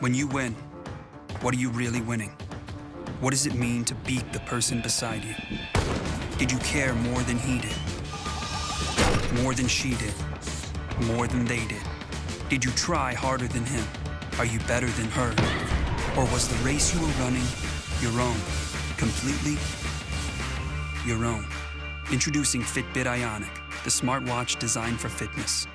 When you win, what are you really winning? What does it mean to beat the person beside you? Did you care more than he did? More than she did? More than they did? Did you try harder than him? Are you better than her? Or was the race you were running your own? Completely your own. Introducing Fitbit Ionic, the smartwatch designed for fitness.